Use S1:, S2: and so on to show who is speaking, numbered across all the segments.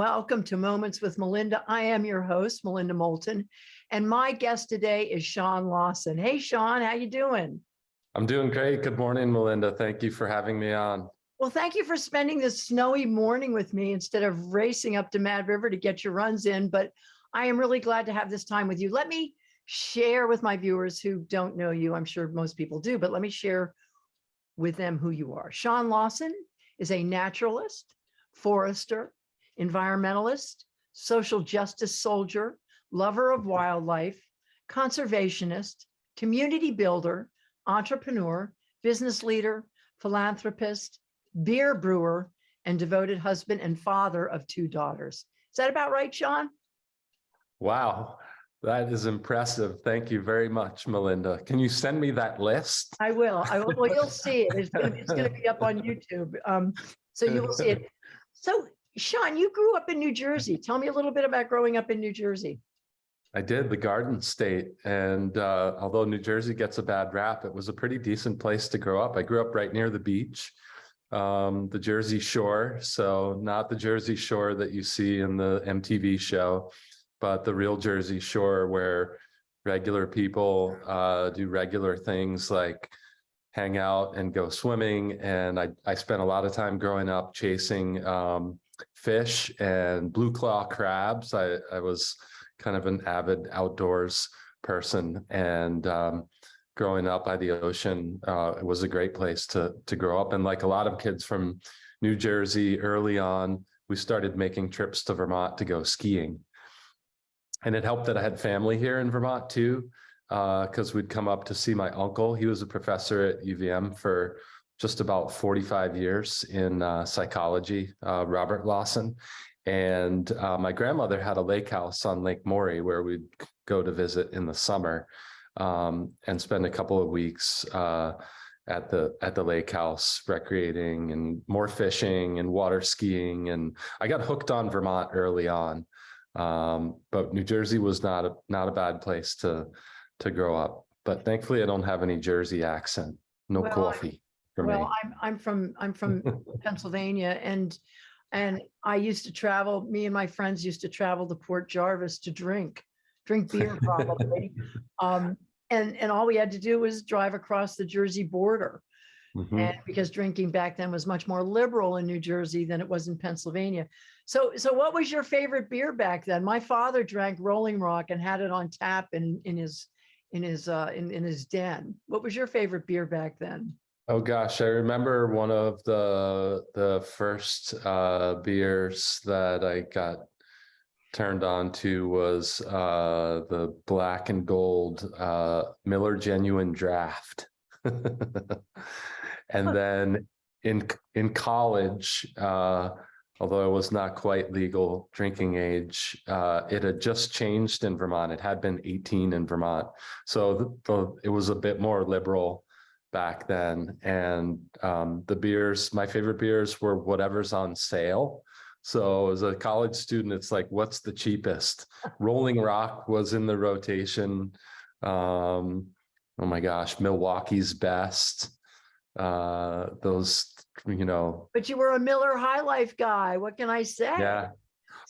S1: welcome to Moments with Melinda. I am your host, Melinda Moulton, and my guest today is Sean Lawson. Hey, Sean, how you doing?
S2: I'm doing great. Good morning, Melinda. Thank you for having me on.
S1: Well, thank you for spending this snowy morning with me instead of racing up to Mad River to get your runs in, but I am really glad to have this time with you. Let me share with my viewers who don't know you. I'm sure most people do, but let me share with them who you are. Sean Lawson is a naturalist, forester, environmentalist, social justice soldier, lover of wildlife, conservationist, community builder, entrepreneur, business leader, philanthropist, beer brewer, and devoted husband and father of two daughters. Is that about right, Sean?
S2: Wow, that is impressive. Thank you very much, Melinda. Can you send me that list?
S1: I will. I will. Well, you'll see it. It's going, to, it's going to be up on YouTube. Um, so you will see it. So Sean, you grew up in New Jersey. Tell me a little bit about growing up in New Jersey.
S2: I did the Garden State. And uh, although New Jersey gets a bad rap, it was a pretty decent place to grow up. I grew up right near the beach, um, the Jersey Shore. So not the Jersey Shore that you see in the MTV show, but the real Jersey Shore where regular people uh, do regular things like hang out and go swimming. And I, I spent a lot of time growing up chasing um, fish and blue claw crabs. I, I was kind of an avid outdoors person and um, growing up by the ocean, uh, it was a great place to, to grow up. And like a lot of kids from New Jersey early on, we started making trips to Vermont to go skiing. And it helped that I had family here in Vermont too, because uh, we'd come up to see my uncle. He was a professor at UVM for just about 45 years in uh, psychology, uh, Robert Lawson. And uh, my grandmother had a lake house on Lake Morey where we'd go to visit in the summer um, and spend a couple of weeks uh, at the at the lake house recreating and more fishing and water skiing. And I got hooked on Vermont early on. Um, but New Jersey was not a not a bad place to to grow up. But thankfully, I don't have any Jersey accent. No
S1: Well,
S2: coffee for me.
S1: Well, I'm, I'm from, I'm from Pennsylvania and, and I used to travel, me and my friends used to travel to Port Jervis to drink, drink beer probably. Um, and, and all we had to do was drive across the Jersey border.
S2: Mhm.
S1: And because drinking back then was much more liberal in New Jersey than it was in Pennsylvania. So, so what was your favorite beer back then? My father drank Rolling Rock and had it on tap in, in his, in his, uh, in, in his den. What was your favorite beer back then?
S2: Oh gosh, I remember one of the the first uh beers that I got turned on to was uh the black and gold uh Miller Genuine Draft. And then in in college, uh although it was not quite legal drinking age, uh it had just changed in Vermont. It had been 18 in Vermont. So the, the it was a bit more liberal back then. And um, the beers, my favorite beers were whatever's on sale. So as a college student, it's like, what's the cheapest? Rolling Rock was in the rotation. Um, oh my gosh, Milwaukee's best. Uh, those, you know,
S1: But you were a Miller High Life guy. What can I say?
S2: yeah,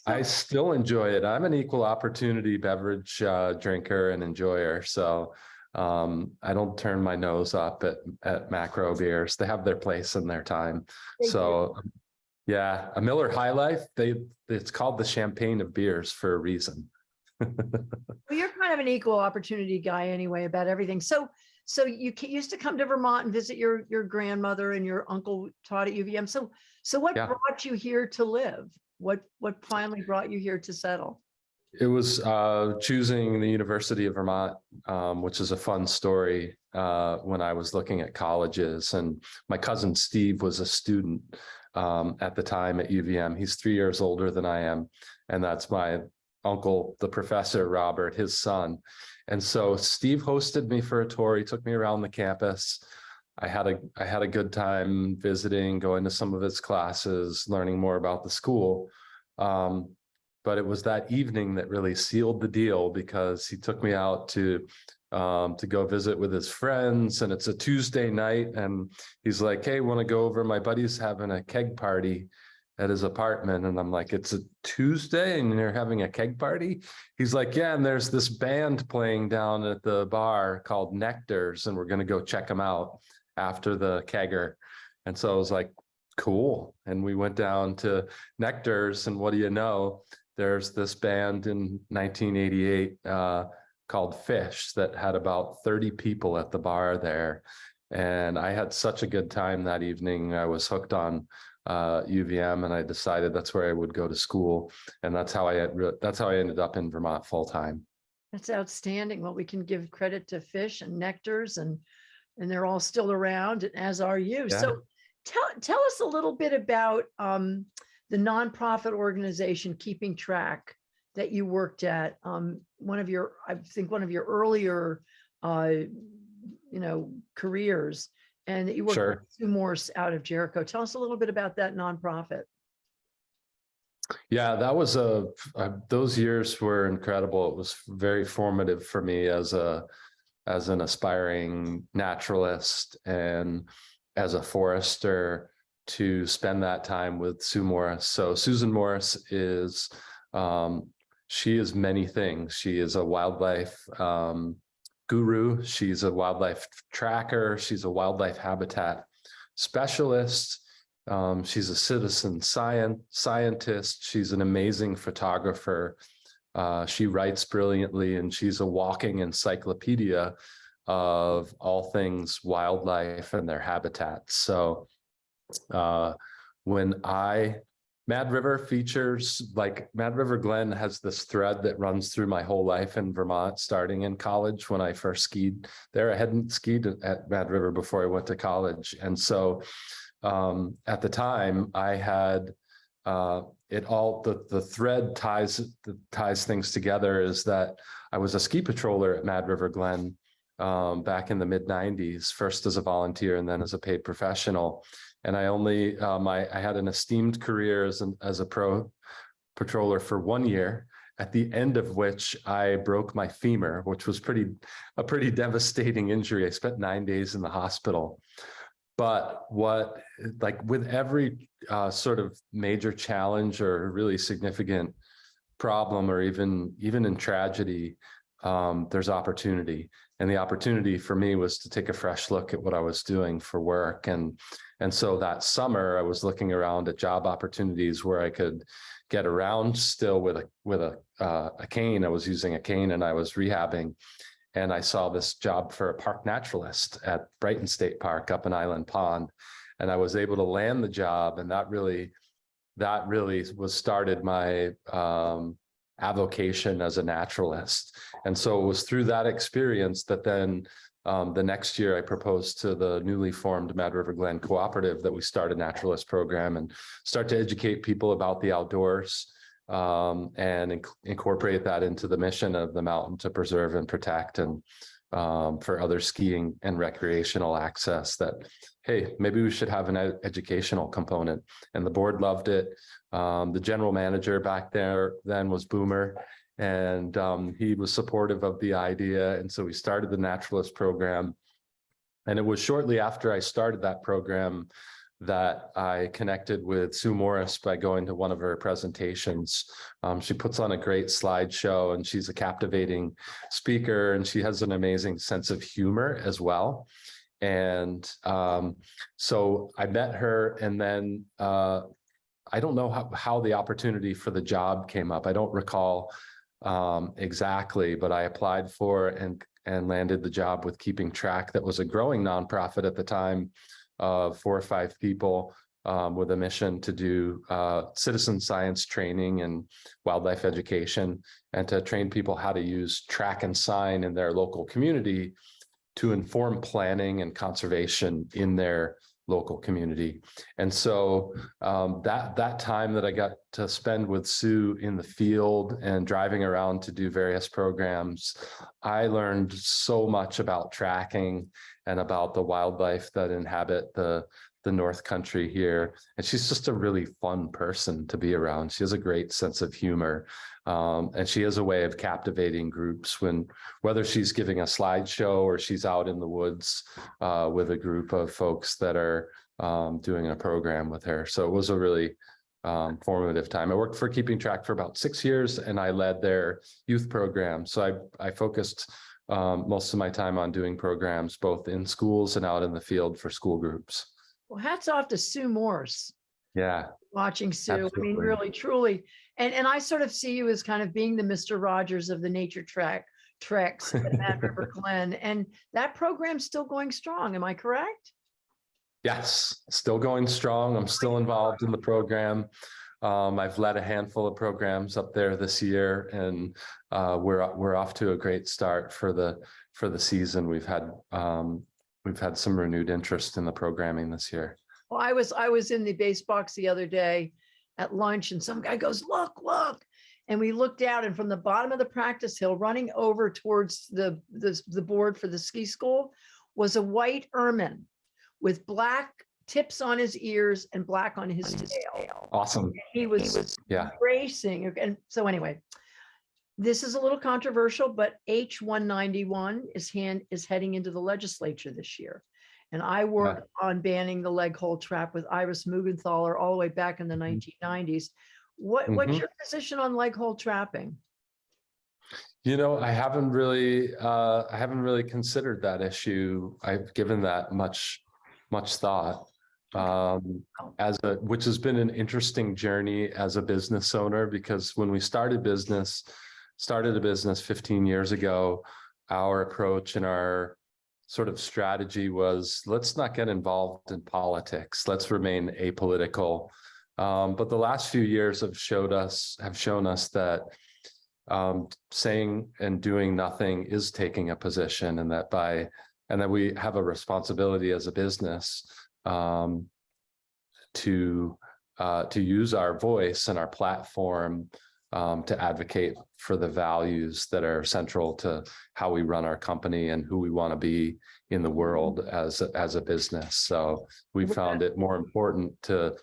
S2: I still enjoy it. I'm an equal opportunity beverage uh, drinker and enjoyer. So um, I don't turn my nose up at, at macro beers. They have their place and their time.
S1: Do.
S2: So yeah, a Miller High Life, they, it's called the champagne of beers for a reason.
S1: Well, you're kind of an equal opportunity guy anyway about everything. So, so you used to come to Vermont and visit your, your grandmother and your uncle taught at UVM. So, so what
S2: Yeah.
S1: brought you here to live? What, what finally brought you here to settle?
S2: It was uh, choosing the University of Vermont, um, which is a fun story uh, when I was looking at colleges. And my cousin Steve was a student um, at the time at UVM. He's three years older than I am. And that's my uncle, the professor, Robert, his son. And so Steve hosted me for a tour. He took me around the campus. I had a I had a good time visiting, going to some of his classes, learning more about the school. Um, but it was that evening that really sealed the deal because he took me out to um, to go visit with his friends and it's a Tuesday night and he's like, hey, want to go over? My buddy's having a keg party at his apartment and I'm like, it's a Tuesday and you're having a keg party? He's like, yeah, and there's this band playing down at the bar called Nectar's and we're gonna go check them out after the kegger. And so I was like, cool. And we went down to Nectar's and what do you know? There's this band in nineteen eighty-eight uh called Phish that had about thirty people at the bar there. And I had such a good time that evening. I was hooked on uh UVM and I decided that's where I would go to school. And that's how I that's how I ended up in Vermont full-time.
S1: That's outstanding. Well, we can give credit to Phish and Nectar's and, and they're all still around and as are you.
S2: Yeah.
S1: So tell, tell us a little bit about um, the nonprofit organization Keeping Track that you worked at. Um, one of your, I think one of your earlier, uh, you know, careers and that you worked
S2: Sure.
S1: with Sue Morse out of Jericho. Tell us a little bit about that nonprofit.
S2: Yeah, that was a, uh, those years were incredible. It was very formative for me as a, as an aspiring naturalist and as a forester to spend that time with Sue Morse. So Susan Morse is, um, she is many things. She is a wildlife, um, guru. She's a wildlife tracker. She's a wildlife habitat specialist. Um, she's a citizen science scientist. She's an amazing photographer. Uh, she writes brilliantly and she's a walking encyclopedia of all things wildlife and their habitats. So uh, when I, Mad River features, like Mad River Glen has this thread that runs through my whole life in Vermont, starting in college when I first skied there. I hadn't skied at Mad River before I went to college. And so um, at the time I had uh, it all, the, the thread ties, that ties things together is that I was a ski patroller at Mad River Glen um, back in the mid nineties, first as a volunteer and then as a paid professional. And I only, um, I, I had an esteemed career as an, as a pro patroller for one year, at the end of which I broke my femur, which was pretty, a pretty devastating injury. I spent nine days in the hospital. But what, like with every uh, sort of major challenge or really significant problem, or even, even in tragedy, um, there's opportunity. And the opportunity for me was to take a fresh look at what I was doing for work. And, and so that summer I was looking around at job opportunities where I could get around still with a, with a, uh, a cane. I was using a cane and I was rehabbing. And I saw this job for a park naturalist at Brighton State Park up in Island Pond. And I was able to land the job and that really, that really was started my um, avocation as a naturalist. And so it was through that experience that then um, the next year I proposed to the newly formed Mad River Glen Cooperative that we start a naturalist program and start to educate people about the outdoors um, and inc- incorporate that into the mission of the mountain to preserve and protect and um, for other skiing and recreational access that, hey, maybe we should have an ed- educational component. And the board loved it. Um, the general manager back there then was Boomer and um, he was supportive of the idea. And so we started the naturalist program. And it was shortly after I started that program that I connected with Sue Morse by going to one of her presentations. Um, she puts on a great slideshow and she's a captivating speaker and she has an amazing sense of humor as well. And um, so I met her and then uh, I don't know how, how the opportunity for the job came up. I don't recall um, exactly, but I applied for and and landed the job with Keeping Track. That was a growing nonprofit at the time of four or five people um, with a mission to do uh, citizen science training and wildlife education and to train people how to use track and sign in their local community to inform planning and conservation in their local community. And so um, that that time that I got to spend with Sue in the field and driving around to do various programs, I learned so much about tracking and about the wildlife that inhabit the the North Country here. And she's just a really fun person to be around. She has a great sense of humor. Um, and she has a way of captivating groups when whether she's giving a slideshow or she's out in the woods uh, with a group of folks that are um, doing a program with her. So it was a really um, formative time. I worked for Keeping Track for about six years and I led their youth program. So I, I focused um, most of my time on doing programs both in schools and out in the field for school groups.
S1: Well, hats off to Sue Morse,
S2: Yeah,
S1: watching Sue. I mean, really, truly. And, and I sort of see you as kind of being the Mr. Rogers of the nature track treks at Mad River Glen. And that program's still going strong. Am I correct?
S2: yes, still going strong. I'm still involved in the program. Um, I've led a handful of programs up there this year and uh, we're, we're off to a great start for the, for the season. We've had, um, we've had some renewed interest in the programming this year.
S1: Well, I was, I was in the base box the other day at lunch and some guy goes, look, look. And we looked out and from the bottom of the practice hill, running over towards the, the, the board for the ski school was a white ermine with black tips on his ears and black on his tail.
S2: Awesome.
S1: He was
S2: Yeah.
S1: racing. And so anyway, this is a little controversial, but H one ninety-one is hand, is heading into the legislature this year. And I worked on banning the leg hold trap with Iris Muggenthaler all the way back in the nineteen nineties. What, what's
S2: Mhm.
S1: your position on leg hold trapping?
S2: You know, I haven't really, uh, I haven't really considered that issue. I've given that much, much thought. Um, as a, which has been an interesting journey as a business owner, because when we started business, started a business fifteen years ago, our approach and our sort of strategy was, let's not get involved in politics. Let's remain apolitical. Um, but the last few years have showed us, have shown us that um, saying and doing nothing is taking a position and that by, and that we have a responsibility as a business um, to, uh, to use our voice and our platform um, to advocate for the values that are central to how we run our company and who we want to be in the world as, a- as a business. So we found it more important to,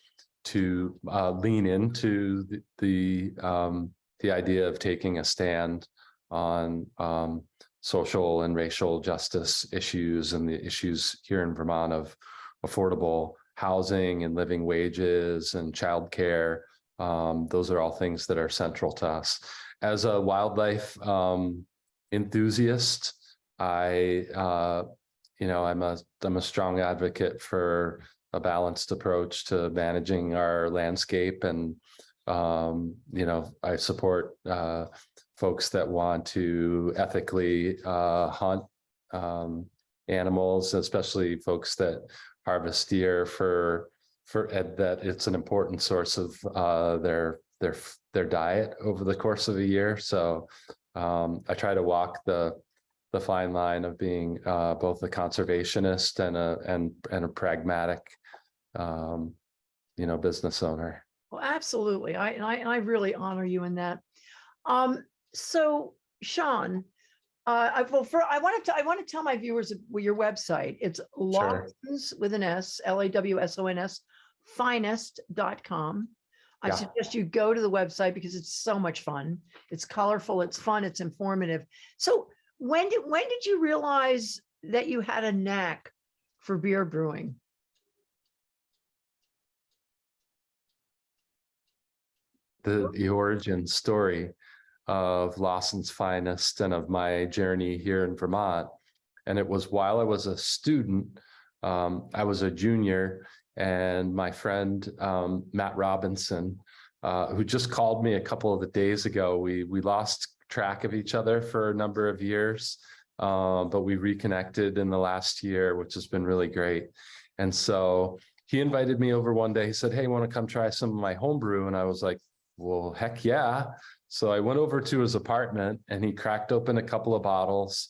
S2: to uh, lean into the, the, um, the idea of taking a stand on um, social and racial justice issues and the issues here in Vermont of affordable housing and living wages and childcare. Um, those are all things that are central to us. As a wildlife um, enthusiast, I, uh, you know, I'm a, I'm a strong advocate for a balanced approach to managing our landscape and um, you know, I support uh, folks that want to ethically uh, hunt um, animals, especially folks that harvest deer for for ed that it's an important source of uh, their their their diet over the course of a year. So um, I try to walk the the fine line of being uh, both a conservationist and a and and a pragmatic, um, you know, business owner.
S1: Well, absolutely. I, and I, and I really honor you in that. Um, so Sean, uh, I, well, for, I wanted to, I want to tell my viewers your website. It's Lawson's with an S, L A W S O N S, finest.com. I
S2: Yeah.
S1: suggest you go to the website because it's so much fun. It's colorful, it's fun, it's informative. So when did, when did you realize that you had a knack for beer brewing?
S2: the, the origin story of Lawson's Finest and of my journey here in Vermont. And it was while I was a student, um, I was a junior and my friend, um, Matt Robinson, uh, who just called me a couple of the days ago, we, we lost track of each other for a number of years. Um, but we reconnected in the last year, which has been really great. And so he invited me over one day. He said, Hey, want to come try some of my homebrew? And I was like, well, heck yeah. So I went over to his apartment and he cracked open a couple of bottles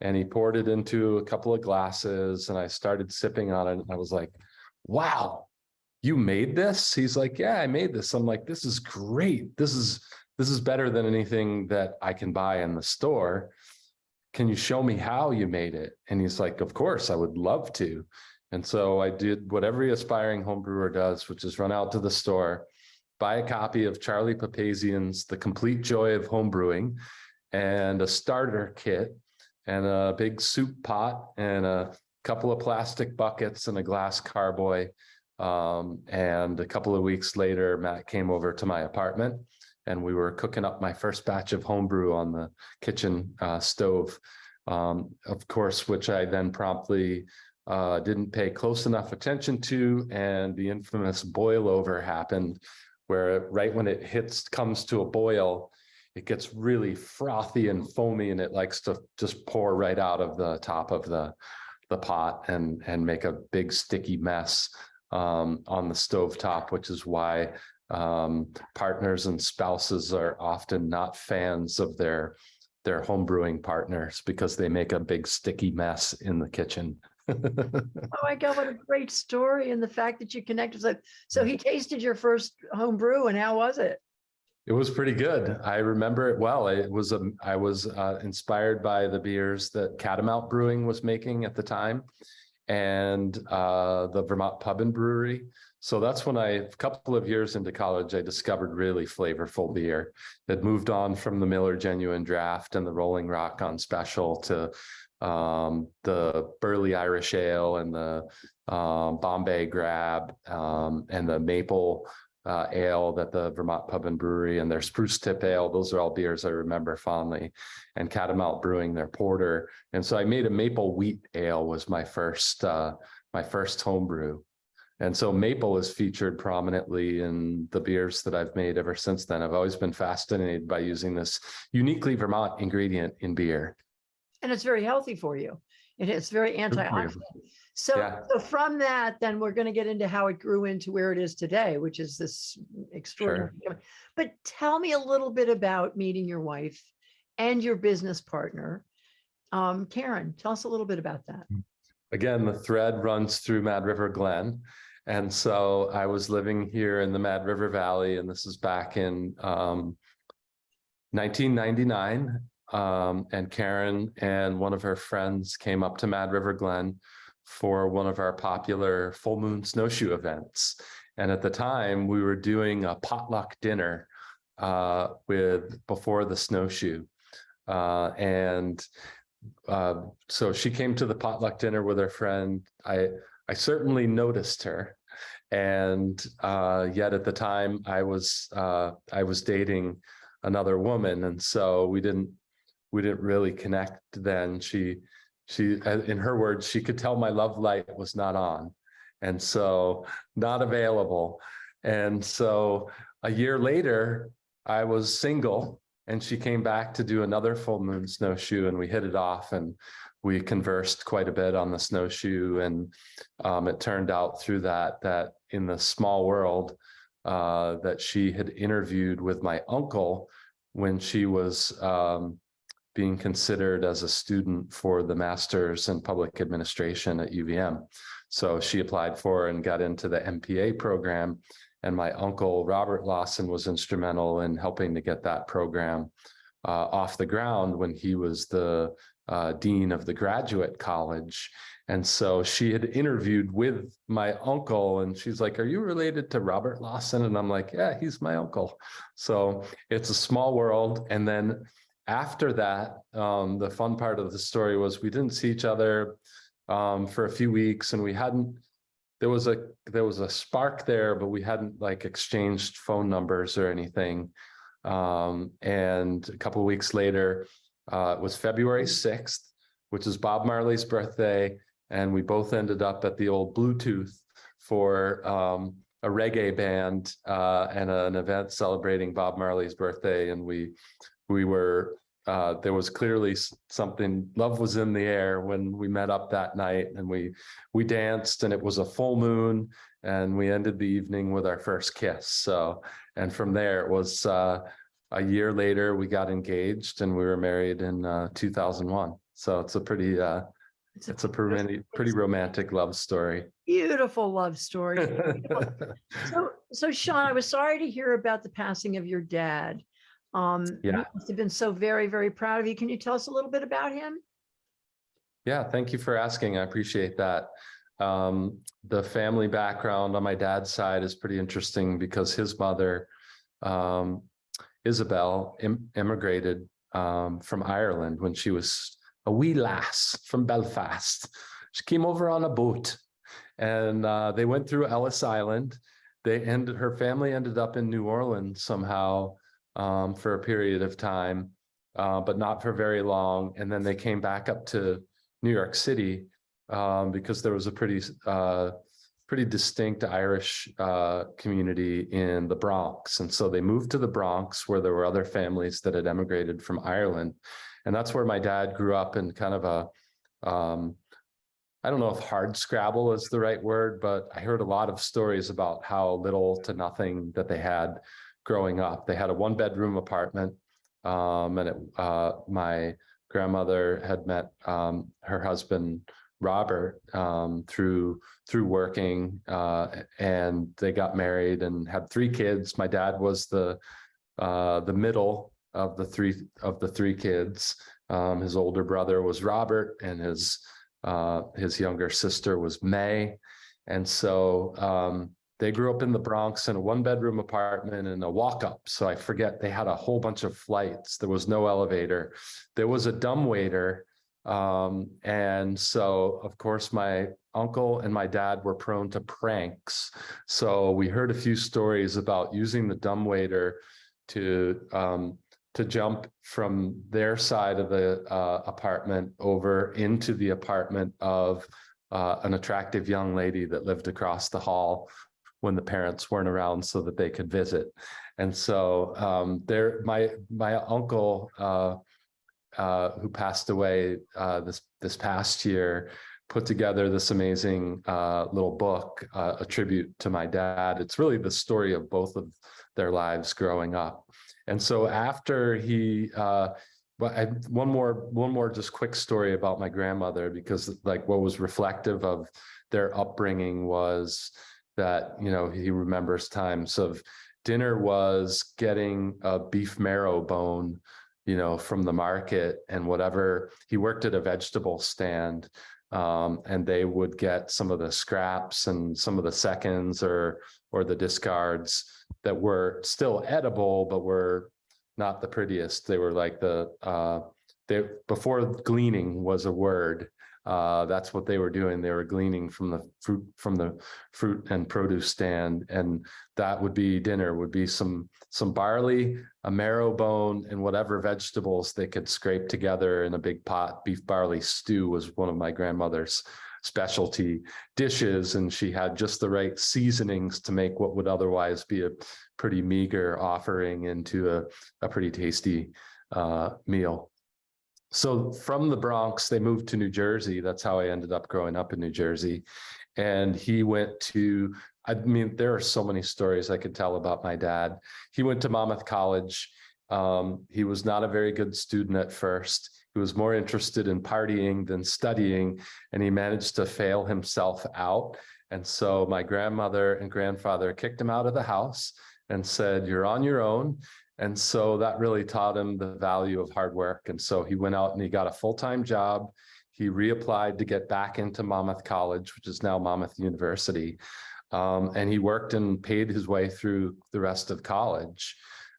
S2: and he poured it into a couple of glasses and I started sipping on it. And I was like, wow, you made this? He's like, yeah, I made this. I'm like, this is great. This is, this is better than anything that I can buy in the store. Can you show me how you made it? And he's like, of course, I would love to. And so I did what every aspiring home brewer does, which is run out to the store, buy a copy of Charlie Papazian's The Complete Joy of Homebrewing and a starter kit and a big soup pot and a couple of plastic buckets and a glass carboy. Um, and a couple of weeks later, Matt came over to my apartment and we were cooking up my first batch of homebrew on the kitchen uh, stove. Um, of course, which I then promptly uh, didn't pay close enough attention to, and the infamous boil over happened, where right when it hits, comes to a boil, it gets really frothy and foamy, and it likes to just pour right out of the top of the the pot and and make a big sticky mess um, on the stove top, which is why um, partners and spouses are often not fans of their their home brewing partners because they make a big sticky mess in the kitchen.
S1: Oh my God, what a great story. And the fact that you connected. So, so he tasted your first home brew and how was it?
S2: It was pretty good. I remember it well. It was, a. I was uh, inspired by the beers that Catamount Brewing was making at the time and uh, the Vermont Pub and Brewery. So that's when I, a couple of years into college, I discovered really flavorful beer that moved on from the Miller Genuine Draft and the Rolling Rock on Special to um, the Burley Irish Ale and the um, Bombay Grab um, and the Maple uh, Ale that the Vermont Pub and Brewery and their Spruce Tip Ale. Those are all beers I remember fondly. And Catamount Brewing their porter. And so I made a maple wheat ale was my first uh, my first homebrew. And so maple is featured prominently in the beers that I've made ever since then. I've always been fascinated by using this uniquely Vermont ingredient in beer.
S1: And it's very healthy for you. It is very antioxidant. So,
S2: Yeah.
S1: so from that, then we're going to get into how it grew into where it is today, which is this extraordinary. But tell me a little bit about meeting your wife and your business partner. Um, Karen, tell us a little bit about that.
S2: Again, the thread runs through Mad River Glen. And so I was living here in the Mad River Valley, and this is back in um, 1999. Um, and Karen and one of her friends came up to Mad River Glen for one of our popular full moon snowshoe events. And at the time, we were doing a potluck dinner uh, with before the snowshoe. Uh, and uh, so she came to the potluck dinner with her friend. I I certainly noticed her, and uh, yet at the time I was uh, I was dating another woman, and so we didn't we didn't really connect. Then she she in her words she could tell my love light was not on, and so not available. And so a year later I was single and she came back to do another full moon snowshoe and we hit it off and we conversed quite a bit on the snowshoe and um, it turned out through that that in the small world uh, that she had interviewed with my uncle when she was um, being considered as a student for the master's in public administration at UVM. So she applied for and got into the MPA program and my uncle, Robert Lawson, was instrumental in helping to get that program uh, off the ground when he was the uh, dean of the graduate college. And so she had interviewed with my uncle and she's like, are you related to Robert Lawson? And I'm like, yeah, he's my uncle. So it's a small world. And then after that, um, the fun part of the story was we didn't see each other um, for a few weeks and we hadn't there was a there was a spark there, but we hadn't like exchanged phone numbers or anything. Um, and a couple weeks later, uh, it was February 6th, which is Bob Marley's birthday. And we both ended up at the old Bluetooth for um, a reggae band uh, and an event celebrating Bob Marley's birthday. And we we were uh, there was clearly something, love was in the air when we met up that night and we, we danced and it was a full moon and we ended the evening with our first kiss. So, and from there it was, uh, a year later, we got engaged and we were married in, uh, two thousand one. So it's a pretty, uh, it's a pretty, pretty romantic love story.
S1: Beautiful love story. So, so Sean, I was sorry to hear about the passing of your dad. Um,
S2: Yeah.
S1: must have been so very, very proud of you. Can you tell us a little bit about him?
S2: Yeah, thank you for asking. I appreciate that. Um, the family background on my dad's side is pretty interesting because his mother, um, Isabel im- immigrated, um, from Ireland when she was a wee lass from Belfast. She came over on a boat And uh, they went through Ellis Island. They ended, her family ended up in New Orleans somehow um, for a period of time, uh, but not for very long. And then they came back up to New York City um, because there was a pretty uh, pretty distinct Irish uh, community in the Bronx. And so they moved to the Bronx where there were other families that had emigrated from Ireland. And that's where my dad grew up in kind of a, um, I don't know if hard scrabble is the right word, but I heard a lot of stories about how little to nothing that they had growing up. They had a one bedroom apartment um, and it, uh, my grandmother had met um, her husband Robert um, through through working uh, and they got married and had three kids. My dad was the uh, the middle of the three of the three kids. Um, his older brother was Robert and his uh, his younger sister was May. And so um, they grew up in the Bronx in a one bedroom apartment and a walk up. So I forget they had a whole bunch of flights. There was no elevator. There was a dumbwaiter um, and so, of course, my uncle and my dad were prone to pranks. So we heard a few stories about using the dumbwaiter to um, to jump from their side of the uh, apartment over into the apartment of uh, an attractive young lady that lived across the hall when the parents weren't around so that they could visit. And so um, there, my my uncle uh, uh, who passed away uh, this this past year, put together this amazing uh, little book, uh, a tribute to my dad. It's really the story of both of their lives growing up. And so after he, uh, well, I, one more one more just quick story about my grandmother because like what was reflective of their upbringing was that you know he remembers times of dinner was getting a beef marrow bone you know, from the market and whatever. He worked at a vegetable stand um, and they would get some of the scraps and some of the seconds or or the discards that were still edible, but were not the prettiest. They were like the uh, they before gleaning was a word. Uh, that's what they were doing. They were gleaning from the fruit from the fruit and produce stand, and that would be dinner. Would be some some barley, a marrow bone, and whatever vegetables they could scrape together in a big pot. Beef barley stew was one of my grandmother's specialty dishes, and she had just the right seasonings to make what would otherwise be a pretty meager offering into a, a pretty tasty uh, meal. So from the Bronx, they moved to New Jersey. That's how I ended up growing up in New Jersey. And he went to, I mean, there are so many stories I could tell about my dad. He went to Monmouth College. Um, he was not a very good student at first. He was more interested in partying than studying, and he managed to fail himself out. And so my grandmother and grandfather kicked him out of the house and said, you're on your own. And so that really taught him the value of hard work. And so he went out and he got a full-time job. He reapplied to get back into Monmouth College, which is now Monmouth University. Um, and he worked and paid his way through the rest of college,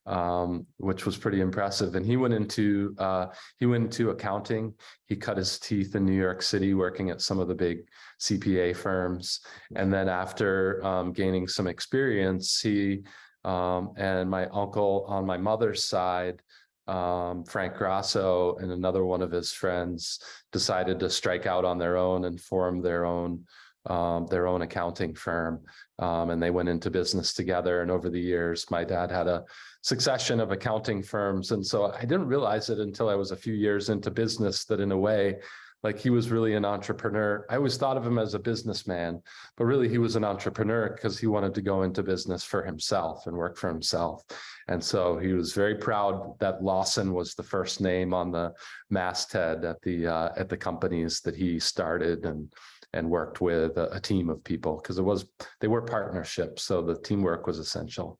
S2: um, which was pretty impressive. And he went into uh, he went into accounting. He cut his teeth in New York City, working at some of the big CPA firms. And then after um, gaining some experience, he um, and my uncle on my mother's side, um, Frank Grasso and another one of his friends decided to strike out on their own and form their own um, their own accounting firm. Um, and they went into business together. And over the years, my dad had a succession of accounting firms. And so I didn't realize it until I was a few years into business that in a way, like he was really an entrepreneur. I always thought of him as a businessman, but really he was an entrepreneur because he wanted to go into business for himself and work for himself. And so he was very proud that Lawson was the first name on the masthead at the uh, at the companies that he started and and worked with a, a team of people because it was they were partnerships. So the teamwork was essential.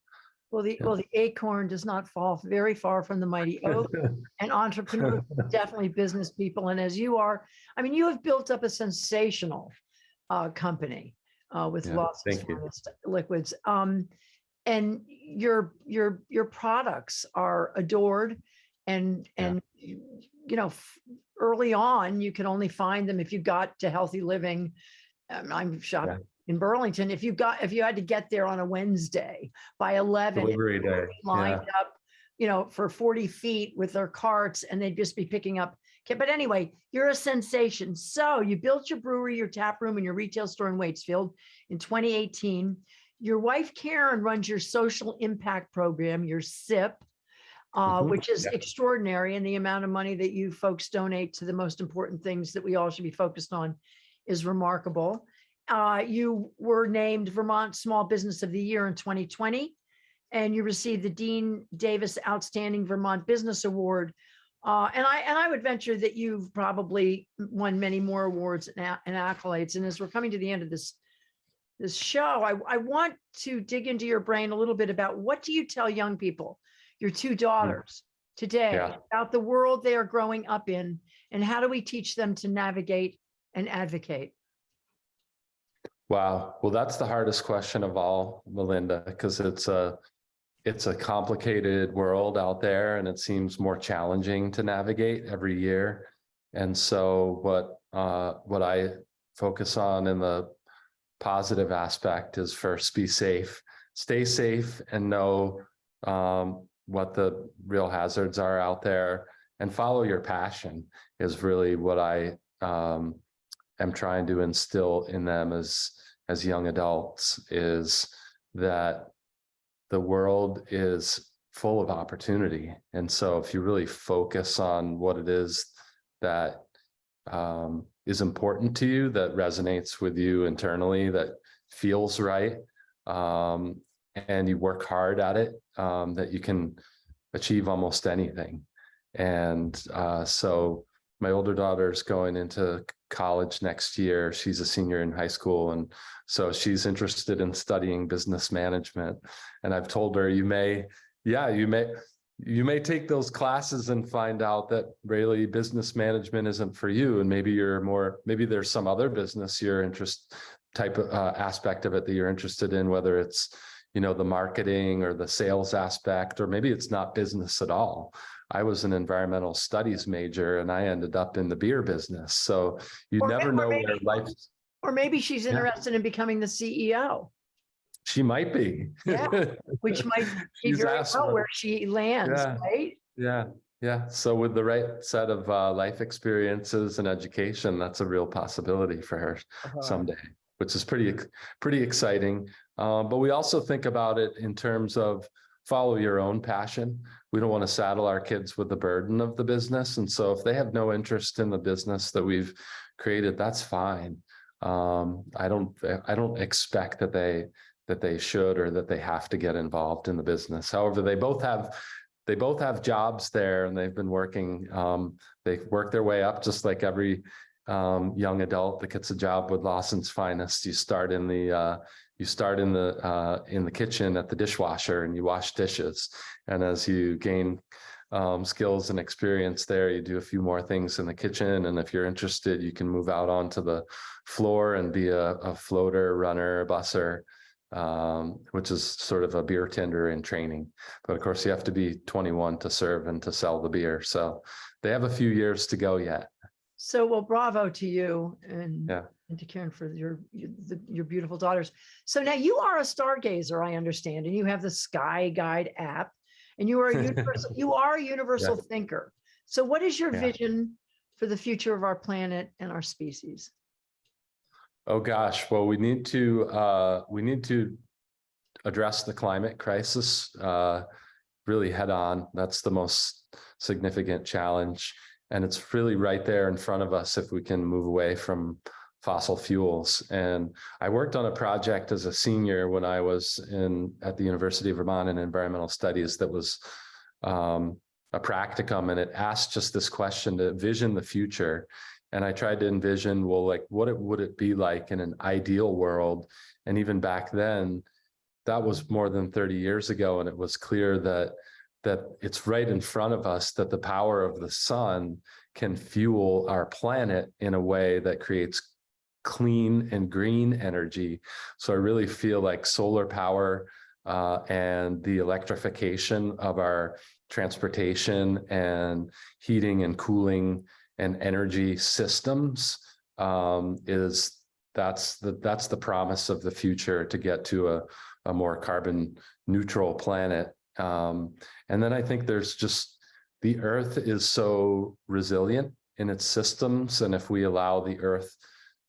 S1: Well, the, well, the acorn does not fall very far from the mighty oak and entrepreneurs, definitely business people. And as you are, I mean, you have built up a sensational uh, company uh, with
S2: Yeah, you.
S1: Finest liquids. Um, and your, your, your products are adored and,
S2: Yeah.
S1: and, you know, early on, you can only find them if you got to healthy living I'm shocked.
S2: Yeah.
S1: In Burlington. If you got, if you had to get there on a Wednesday by eleven,
S2: Delivery day.
S1: lined
S2: Yeah.
S1: up, you know, for forty feet with their carts and they'd just be picking up. Okay, but anyway, you're a sensation. So you built your brewery, your tap room and your retail store in Waitsfield in twenty eighteen. Your wife Karen runs your social impact program, your SIP, uh,
S2: Mhm,
S1: which is
S2: yeah.
S1: extraordinary. And the amount of money that you folks donate to the most important things that we all should be focused on is remarkable. Uh, you were named Vermont Small Business of the Year in 2020 and you received the Dean Davis Outstanding Vermont Business Award. Uh, and I and I would venture that you've probably won many more awards and, and accolades. And as we're coming to the end of this this show, I, I want to dig into your brain a little bit about what do you tell young people, your two daughters today
S2: Yeah.
S1: about the world they are growing up in, and how do we teach them to navigate and advocate?
S2: Wow. Well, that's the hardest question of all, Melinda, because it's a, it's a complicated world out there and it seems more challenging to navigate every year. And so what, uh, what I focus on in the positive aspect is first be safe, stay safe and know, um, what the real hazards are out there and follow your passion is really what I, um, am trying to instill in them as as young adults is that the world is full of opportunity. And so if you really focus on what it is that um, is important to you that resonates with you internally that feels right um, and you work hard at it um, that you can achieve almost anything. And uh, so my older daughter's going into college next year. She's a senior in high school. And so she's interested in studying business management. And I've told her, you may, yeah, you may, you may take those classes and find out that really business management isn't for you. And maybe you're more, maybe there's some other business you're interest type of uh, aspect of it that you're interested in, whether it's, you know, the marketing or the sales aspect, or maybe it's not business at all. I was an environmental studies major and I ended up in the beer business. So you
S1: Or
S2: never know
S1: or
S2: where
S1: maybe-
S2: life,
S1: Or maybe she's
S2: Yeah.
S1: interested in becoming the CEO,
S2: she might be.
S1: Yeah. which might very well where she lands,
S2: Yeah.
S1: right?
S2: Yeah, yeah. So with the right set of uh, life experiences and education, that's a real possibility for her
S1: Uh-huh.
S2: someday, which is pretty, pretty exciting. Uh, but we also think about it in terms of follow your own passion. We don't want to saddle our kids with the burden of the business. And so if they have no interest in the business that we've created, that's fine. Um, I don't, I don't expect that they, that they should or that they have to get involved in the business. However, they both have they both have jobs there and they've been working, um, they work their way up just like every um, young adult that gets a job with Lawson's Finest. You start in the, uh, you start in the, uh, in the kitchen at the dishwasher and you wash dishes. And as you gain um, skills and experience there, you do a few more things in the kitchen. And if you're interested, you can move out onto the floor and be a, a floater, runner, busser, um, which is sort of a beer tender in training. But of course, you have to be 21 to serve and to sell the beer. So they have a few years to go yet.
S1: So, well, bravo to you and,
S2: Yeah.
S1: And to Karen for your, your the- your beautiful daughters. So now you are a stargazer, I understand, and you have the Sky Guide app and you are a universal, you are a universal thinker. So what is your
S2: Yeah.
S1: vision for the future of our planet and our species?
S2: Oh, gosh. Well, we need to, uh, we need to address the climate crisis, uh, really head on. That's the most significant challenge. And it's really right there in front of us if we can move away from fossil fuels. And I worked on a project as a senior when I was in, at the University of Vermont in environmental studies that was um, a practicum and it asked just this question to vision the future. And I tried to envision, well, like what it would it be like in an ideal world? And even back then, that was more than 30 years ago. And it was clear that that it's right in front of us that the power of the sun can fuel our planet in a way that creates clean and green energy. So I really feel like solar power uh, and the electrification of our transportation and heating and cooling and energy systems um, is that's the, that's the promise of the future to get to a, a more carbon neutral planet. Um, and then I think there's just, the earth is so resilient in its systems. And if we allow the earth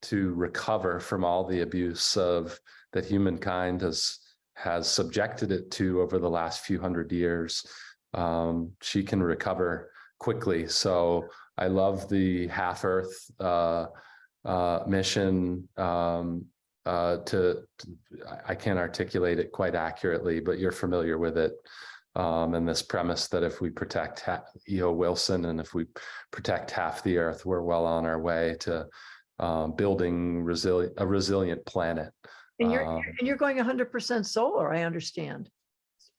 S2: to recover from all the abuse of that humankind has has subjected it to over the last few hundred years, um, she can recover quickly. So I love the half Earth uh, uh, mission um, uh, to, I can't articulate it quite accurately, but you're familiar with it. Um, and this premise that if we protect E.O. Wilson and if we protect half the Earth, we're well on our way to um, building resilient, a resilient planet.
S1: And you're,
S2: Um,
S1: and you're going hundred percent solar, I understand.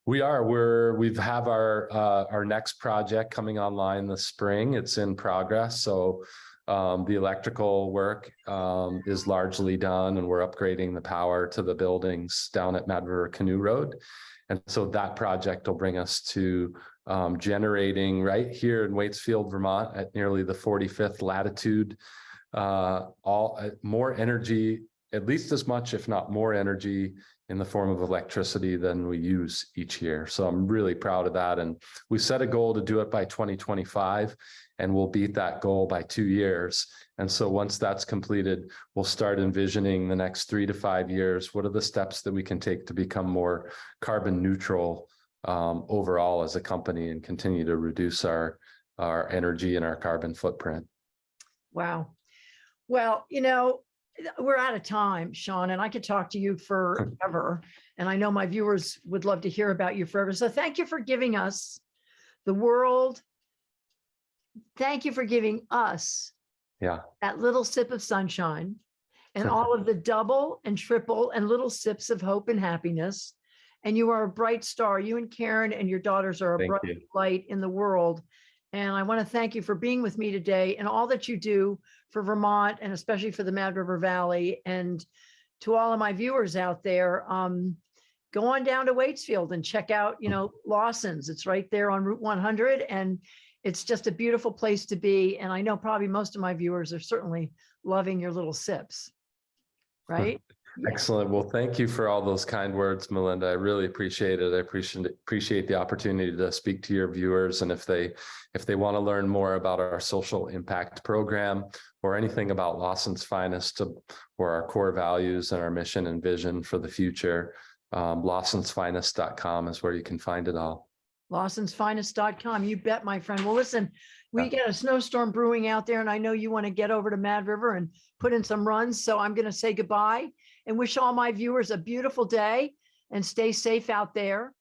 S2: We are, we're, we've have our, uh, our next project coming online this spring. It's in progress, so. Um, the electrical work, um, is largely done and we're upgrading the power to the buildings down at Mad River Canoe Road. And so that project will bring us to, um, generating right here in Waitsfield, Vermont at nearly the forty-fifth latitude. Uh, all, uh, more energy, at least as much, if not more energy in the form of electricity than we use each year. So I'm really proud of that. And we set a goal to do it by twenty twenty-five and we'll beat that goal by two years. And so once that's completed, we'll start envisioning the next three to five years. What are the steps that we can take to become more carbon neutral um, overall as a company and continue to reduce our, our energy and our carbon footprint?
S1: Wow. Well, you know, eh, we're out of time, Sean, and I could talk to you forever. And I know my viewers would love to hear about you forever. So thank you for giving us the world. Thank you for giving us
S2: Yeah.
S1: that little sip of sunshine and all of the double and triple and little sips of hope and happiness. And you are a bright star. You and Karen and your daughters are a
S2: Thank
S1: bright
S2: you.
S1: light in the world. And I want to thank you for being with me today and all that you do for Vermont and especially for the Mad River Valley. And to all of my viewers out there, um, go on down to Waitsfield and check out, you know, Lawson's. It's right there on Route 100 and it's just a beautiful place to be. And I know probably most of my viewers are certainly loving your little sips. Right?
S2: Excellent. Well, thank you for all those kind words, Melinda. I really appreciate it. I appreciate appreciate the opportunity to speak to your viewers. And if they if they want to learn more about our social impact program or anything about Lawson's Finest or our core values and our mission and vision for the future, um, lawsonsfinest.com is where you can find it all.
S1: Lawson'sFinest.com. You bet, my friend. Well, listen, we got a snowstorm brewing out there and I know you want to get over to Mad River and put in some runs. So I'm going to say goodbye and wish all my viewers a beautiful day and stay safe out there.